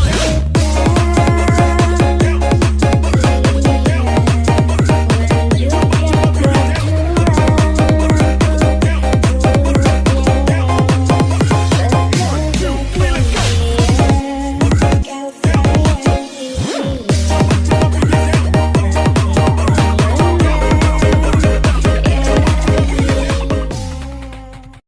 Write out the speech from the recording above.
One.